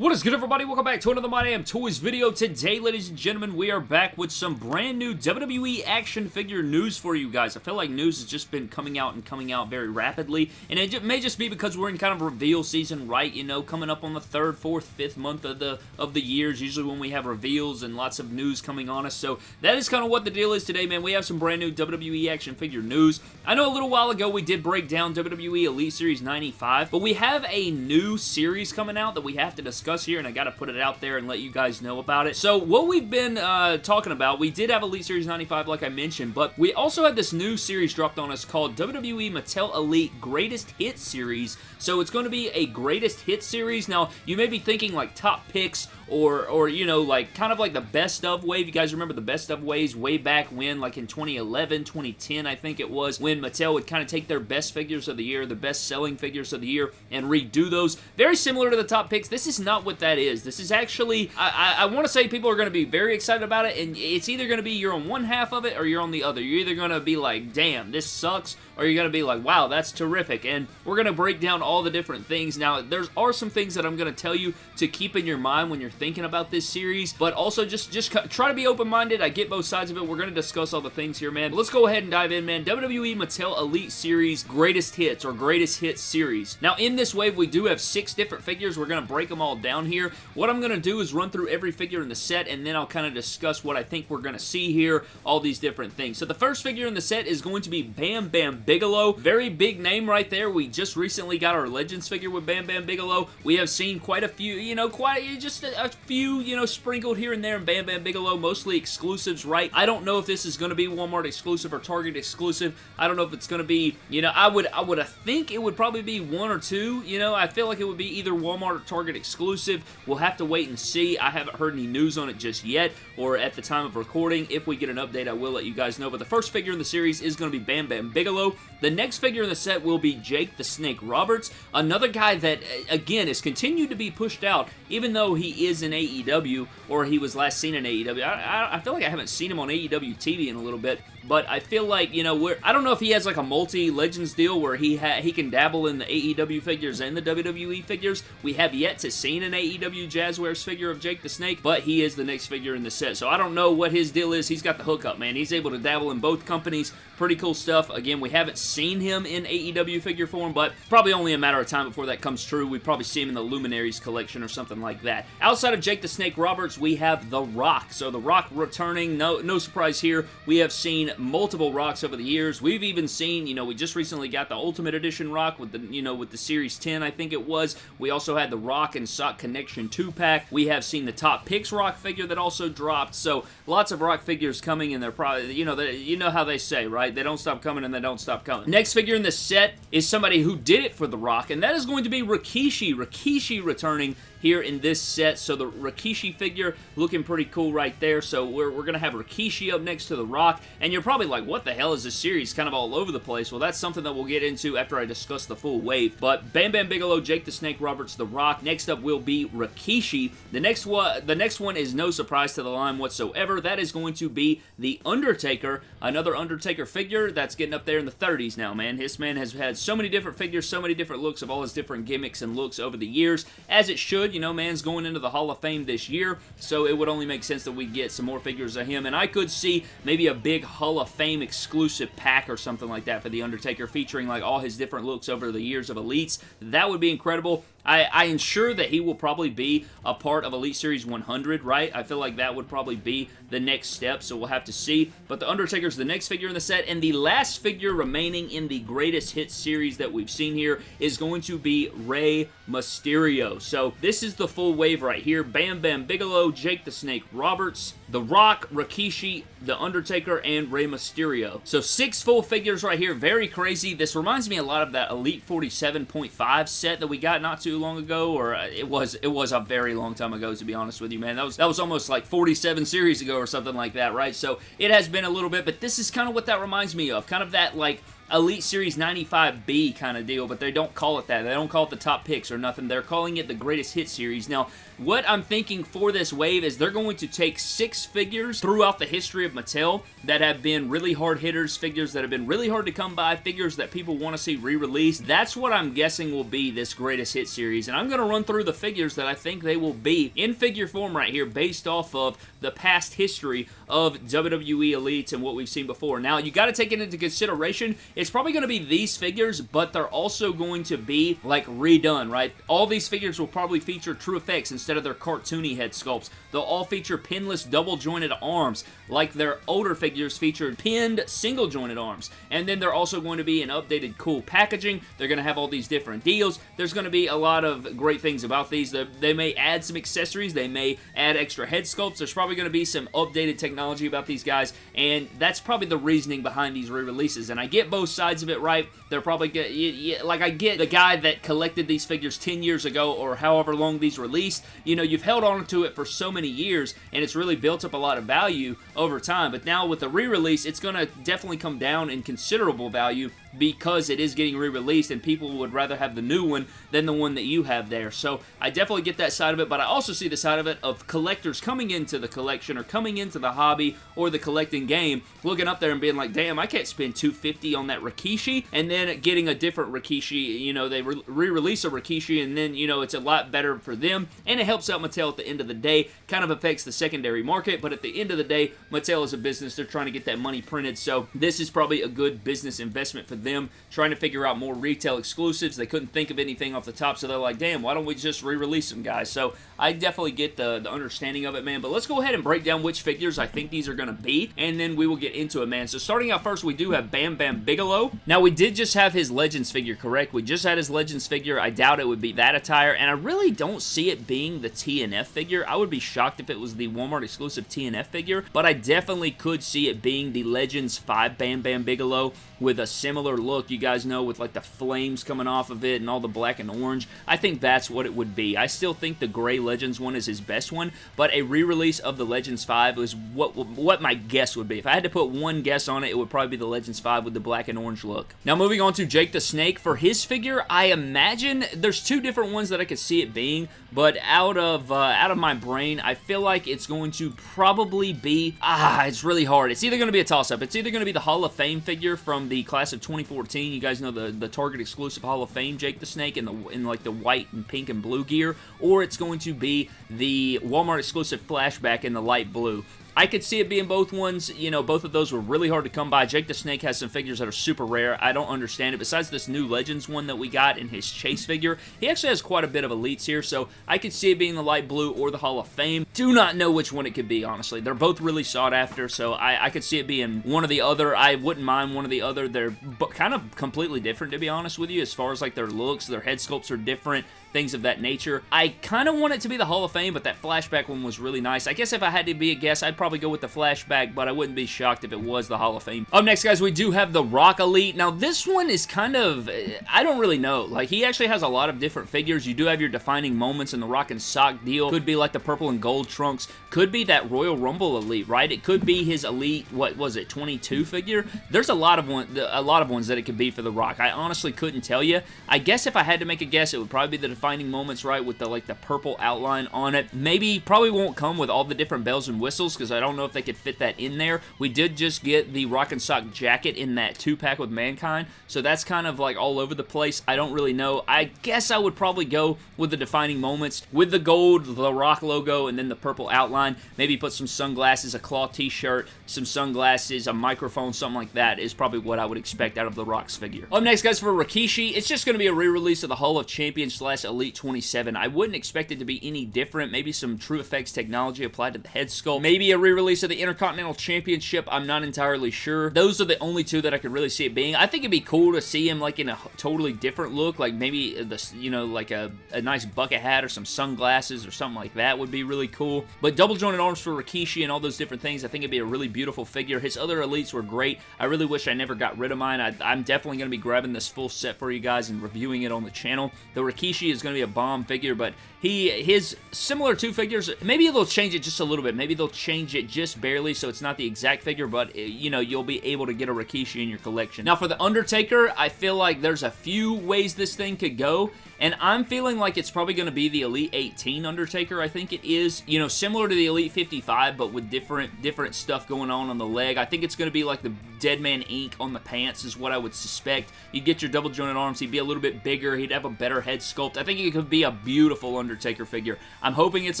What is good everybody? Welcome back to another My Damn Toys video. Today, ladies and gentlemen, we are back with some brand new WWE action figure news for you guys. I feel like news has just been coming out and coming out very rapidly, and it may just be because we're in kind of reveal season, right? You know, coming up on the third, fourth, fifth month of the of the years, usually when we have reveals and lots of news coming on us. So that is kind of what the deal is today, man. We have some brand new WWE action figure news. I know a little while ago we did break down WWE Elite Series 95, but we have a new series coming out that we have to discuss discuss here, and I got to put it out there and let you guys know about it. So what we've been uh, talking about, we did have Elite Series 95 like I mentioned, but we also had this new series dropped on us called WWE Mattel Elite Greatest Hit Series. So it's going to be a Greatest Hit Series. Now, you may be thinking like top picks or, or you know, like kind of like the best of wave. You guys remember the best of waves way back when, like in 2011, 2010, I think it was, when Mattel would kind of take their best figures of the year, the best selling figures of the year, and redo those. Very similar to the top picks. This is not what that is. This is actually, I, I, I want to say people are going to be very excited about it, and it's either going to be you're on one half of it or you're on the other. You're either going to be like, damn, this sucks, or you're going to be like, wow, that's terrific, and we're going to break down all the different things. Now, there are some things that I'm going to tell you to keep in your mind when you're thinking about this series, but also just, just try to be open-minded. I get both sides of it. We're going to discuss all the things here, man. But let's go ahead and dive in, man. WWE Mattel Elite Series Greatest Hits, or Greatest Hits Series. Now, in this wave, we do have six different figures. We're going to break them all down here. What I'm going to do is run through every figure in the set, and then I'll kind of discuss what I think we're going to see here, all these different things. So the first figure in the set is going to be Bam Bam Bigelow. Very big name right there. We just recently got our Legends figure with Bam Bam Bigelow. We have seen quite a few, you know, quite just a, a few, you know, sprinkled here and there in Bam Bam Bigelow, mostly exclusives, right? I don't know if this is going to be Walmart exclusive or Target exclusive. I don't know if it's going to be, you know, I would, I would think it would probably be one or two, you know, I feel like it would be either Walmart or Target exclusive. We'll have to wait and see. I haven't heard any news on it just yet, or at the time of recording. If we get an update, I will let you guys know. But the first figure in the series is going to be Bam Bam Bigelow. The next figure in the set will be Jake the Snake Roberts, another guy that, again, has continued to be pushed out, even though he is in AEW, or he was last seen in AEW. I, I, feel like I haven't seen him on AEW TV in a little bit, but I feel like, you know, we're, I don't know if he has like a multi-Legends deal where he he can dabble in the AEW figures and the WWE figures. We have yet to see AEW Jazwares figure of Jake the Snake, but he is the next figure in the set. So I don't know what his deal is. He's got the hookup, man. He's able to dabble in both companies. Pretty cool stuff. Again, we haven't seen him in AEW figure form, but probably only a matter of time before that comes true. We probably see him in the Luminaries collection or something like that. Outside of Jake the Snake Roberts, we have The Rock. So The Rock returning. No, no surprise here. We have seen multiple Rocks over the years. We've even seen, you know, we just recently got the Ultimate Edition Rock with the, you know, with the Series 10, I think it was. We also had the Rock and Sock Connection 2-pack. We have seen the Top Picks Rock figure that also dropped. So lots of Rock figures coming, and they're probably, you know, they, you know how they say, right? They don't stop coming and they don't stop coming. Next figure in the set is somebody who did it for The Rock, and that is going to be Rikishi. Rikishi returning here in this set. So the Rikishi figure looking pretty cool right there. So we're, we're going to have Rikishi up next to The Rock. And you're probably like, what the hell is this series? Kind of all over the place. Well, that's something that we'll get into after I discuss the full wave. But Bam Bam Bigelow, Jake the Snake Roberts, The Rock. Next up will be Rikishi. The next one, the next one is no surprise to the line whatsoever. That is going to be The Undertaker. Another Undertaker figure that's getting up there in the 30s now, man. This man has had so many different figures, so many different looks of all his different gimmicks and looks over the years, as it should you know, man's going into the Hall of Fame this year, so it would only make sense that we get some more figures of him, and I could see maybe a big Hall of Fame exclusive pack or something like that for The Undertaker, featuring like all his different looks over the years of Elites. That would be incredible. I, I ensure that he will probably be a part of Elite Series 100, right? I feel like that would probably be the next step, so we'll have to see. But The Undertaker's the next figure in the set, and the last figure remaining in the greatest hit series that we've seen here is going to be Rey Mysterio. So this is the full wave right here. Bam Bam Bigelow, Jake the Snake Roberts, The Rock, Rikishi, The Undertaker, and Rey Mysterio. So six full figures right here. Very crazy. This reminds me a lot of that Elite 47.5 set that we got not too long ago, or uh, it was it was a very long time ago, to be honest with you, man. That was, that was almost like 47 series ago or something like that, right? So it has been a little bit, but this is kind of what that reminds me of. Kind of that, like, Elite Series 95B kind of deal, but they don't call it that. They don't call it the top picks or nothing. They're calling it the Greatest Hit Series. Now, what I'm thinking for this wave is they're going to take six figures throughout the history of Mattel that have been really hard hitters, figures that have been really hard to come by, figures that people want to see re-released. That's what I'm guessing will be this Greatest Hit Series, and I'm going to run through the figures that I think they will be in figure form right here based off of the past history of WWE Elites and what we've seen before. Now, you got to take it into consideration. It's probably going to be these figures, but they're also going to be, like, redone, right? All these figures will probably feature TrueFX instead of their cartoony head sculpts. They'll all feature pinless double-jointed arms, like their older figures featured pinned single-jointed arms. And then they're also going to be in updated cool packaging. They're going to have all these different deals. There's going to be a lot of great things about these. They may add some accessories. They may add extra head sculpts. There's probably going to be some updated technology about these guys, and that's probably the reasoning behind these re-releases. And I get both sides of it right. They're probably get, yeah, like I get the guy that collected these figures 10 years ago or however long these released. You know, you've held on to it for so many years, and it's really built up a lot of value over time. But now with the re-release, it's going to definitely come down in considerable value because it is getting re-released and people would rather have the new one than the one that you have there. So I definitely get that side of it, but I also see the side of it of collectors coming into the collection or coming into the hobby or the collecting game, looking up there and being like, damn, I can't spend 250 on that Rikishi, and then getting a different Rikishi, you know, they re-release a Rikishi, and then, you know, it's a lot better for them, and it helps out Mattel at the end of the day, kind of affects the secondary market, but at the end of the day, Mattel is a business, they're trying to get that money printed, so this is probably a good business investment for them trying to figure out more retail exclusives. They couldn't think of anything off the top, so they're like, damn, why don't we just re-release them, guys? So I definitely get the, the understanding of it, man. But let's go ahead and break down which figures I think these are going to be, and then we will get into it, man. So starting out first, we do have Bam Bam Bigelow. Now, we did just have his Legends figure, correct? We just had his Legends figure. I doubt it would be that attire, and I really don't see it being the TNF figure. I would be shocked if it was the Walmart exclusive TNF figure, but I definitely could see it being the Legends 5 Bam Bam Bigelow with a similar look, you guys know, with like the flames coming off of it and all the black and orange. I think that's what it would be. I still think the gray Legends one is his best one, but a re-release of the Legends 5 is what, what my guess would be. If I had to put one guess on it, it would probably be the Legends 5 with the black and orange look. Now moving on to Jake the Snake. For his figure, I imagine there's two different ones that I could see it being, but out of, uh, out of my brain, I feel like it's going to probably be, ah, it's really hard. It's either going to be a toss-up. It's either going to be the Hall of Fame figure from the class of 2014. You guys know the, the Target exclusive Hall of Fame Jake the Snake in, the, in like the white and pink and blue gear, or it's going to be the Walmart exclusive flashback in the light blue. I could see it being both ones. You know, both of those were really hard to come by. Jake the Snake has some figures that are super rare. I don't understand it. Besides this new Legends one that we got in his Chase figure, he actually has quite a bit of elites here, so I could see it being the light blue or the Hall of Fame. Do not know which one it could be, honestly. They're both really sought after, so I, I could see it being one or the other. I wouldn't mind one or the other. They're kind of completely different, to be honest with you, as far as like their looks. Their head sculpts are different things of that nature. I kind of want it to be the Hall of Fame, but that flashback one was really nice. I guess if I had to be a guess, I'd probably go with the flashback, but I wouldn't be shocked if it was the Hall of Fame. Up next, guys, we do have the Rock Elite. Now, this one is kind of, eh, I don't really know. Like, he actually has a lot of different figures. You do have your defining moments in the Rock and Sock deal. Could be like the purple and gold trunks. Could be that Royal Rumble Elite, right? It could be his Elite, what was it, 22 figure? There's a lot of one, a lot of ones that it could be for the Rock. I honestly couldn't tell you. I guess if I had to make a guess, it would probably be the defining moments, right, with the, like, the purple outline on it. Maybe, probably won't come with all the different bells and whistles, because I don't know if they could fit that in there. We did just get the Rock and Sock jacket in that two-pack with Mankind, so that's kind of, like, all over the place. I don't really know. I guess I would probably go with the defining moments, with the gold, the Rock logo, and then the purple outline. Maybe put some sunglasses, a claw t-shirt, some sunglasses, a microphone, something like that is probably what I would expect out of the Rock's figure. Up next, guys, for Rikishi, it's just going to be a re-release of the Hall of Champions slash Elite 27. I wouldn't expect it to be any different. Maybe some TrueFX technology applied to the head sculpt. Maybe a re-release of the Intercontinental Championship. I'm not entirely sure. Those are the only two that I could really see it being. I think it'd be cool to see him like in a totally different look, like maybe the, you know, like a, a nice bucket hat or some sunglasses or something like that would be really cool. But double jointed arms for Rikishi and all those different things, I think it'd be a really beautiful figure. His other elites were great. I really wish I never got rid of mine. I, am definitely going to be grabbing this full set for you guys and reviewing it on the channel. The Rikishi is going to be a bomb figure, but he his similar two figures, maybe they'll change it just a little bit. Maybe they'll change it just barely so it's not the exact figure, but eh, you know, you'll be able to get a Rikishi in your collection. Now for the Undertaker, I feel like there's a few ways this thing could go, and I'm feeling like it's probably going to be the Elite 18 Undertaker. I think it is, you know, similar to the Elite 55, but with different different stuff going on on the leg. I think it's going to be like the Deadman ink on the pants is what I would suspect. You'd get your double jointed arms. He'd be a little bit bigger. He'd have a better head sculpt. I think it could be a beautiful Undertaker figure. I'm hoping it's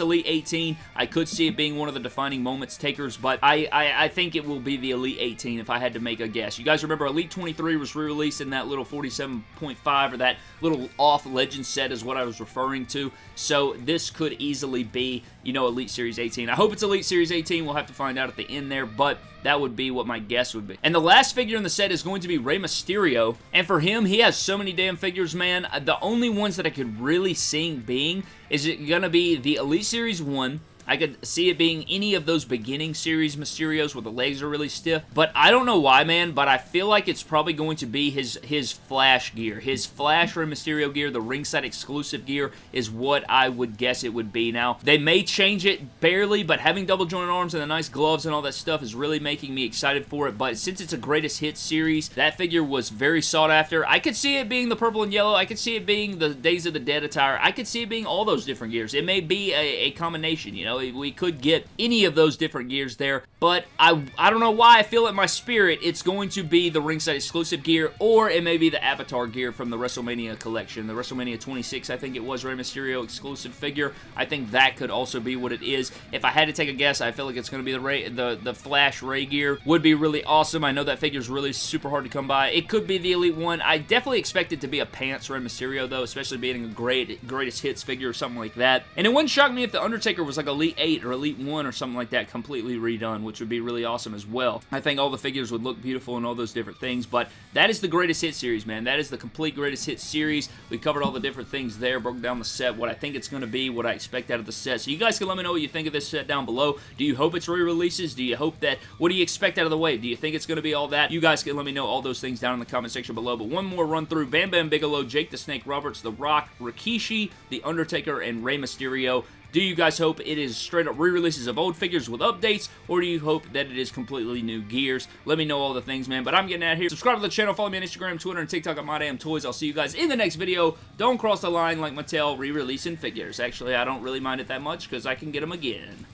Elite 18. I could see it being one of the defining moments takers, but I, I, I think it will be the Elite 18 if I had to make a guess. You guys remember Elite 23 was re-released in that little 47.5 or that little off legend set is what I was referring to. So this could easily be, you know, Elite Series 18. I hope it's Elite Series 18. We'll have to find out at the end there, but that would be what my guess would be. And the last figure in the set is going to be Rey Mysterio. And for him, he has so many damn figures, man. The only ones that I could really see being is it going to be the Elite Series 1, I could see it being any of those beginning series Mysterios where the legs are really stiff, but I don't know why, man, but I feel like it's probably going to be his, his Flash gear. His Flash Rey Mysterio gear, the ringside exclusive gear, is what I would guess it would be. Now, they may change it barely, but having double jointed arms and the nice gloves and all that stuff is really making me excited for it, but since it's a greatest hits series, that figure was very sought after. I could see it being the purple and yellow. I could see it being the Days of the Dead attire. I could see it being all those different gears. It may be a, a combination, you know, we could get any of those different gears there, but I, I don't know why I feel in my spirit it's going to be the ringside exclusive gear, or it may be the Avatar gear from the WrestleMania collection. The WrestleMania 26, I think it was Rey Mysterio exclusive figure. I think that could also be what it is. If I had to take a guess, I feel like it's going to be the Rey, the, the Flash Rey gear. Would be really awesome. I know that figure is really super hard to come by. It could be the Elite one. I definitely expect it to be a pants Rey Mysterio, though, especially being a great greatest hits figure or something like that. And it wouldn't shock me if The Undertaker was like Elite 8 or Elite 1 or something like that completely redone, which would be really awesome as well. I think all the figures would look beautiful and all those different things, but that is the greatest hit series, man. That is the complete greatest hit series. We covered all the different things there, broke down the set, what I think it's going to be, what I expect out of the set. So you guys can let me know what you think of this set down below. Do you hope it's re-releases? Do you hope that, what do you expect out of the way? Do you think it's going to be all that? You guys can let me know all those things down in the comment section below. But one more run through, Bam Bam Bigelow, Jake the Snake Roberts, The Rock, Rikishi, The Undertaker, and Rey Mysterio. Do you guys hope it is straight up re-releases of old figures with updates, or do you hope that it is completely new gears? Let me know all the things, man. But I'm getting out here. Subscribe to the channel. Follow me on Instagram, Twitter, and TikTok at MyDamnToys. I'll see you guys in the next video. Don't cross the line like Mattel re-releasing figures. Actually, I don't really mind it that much because I can get them again.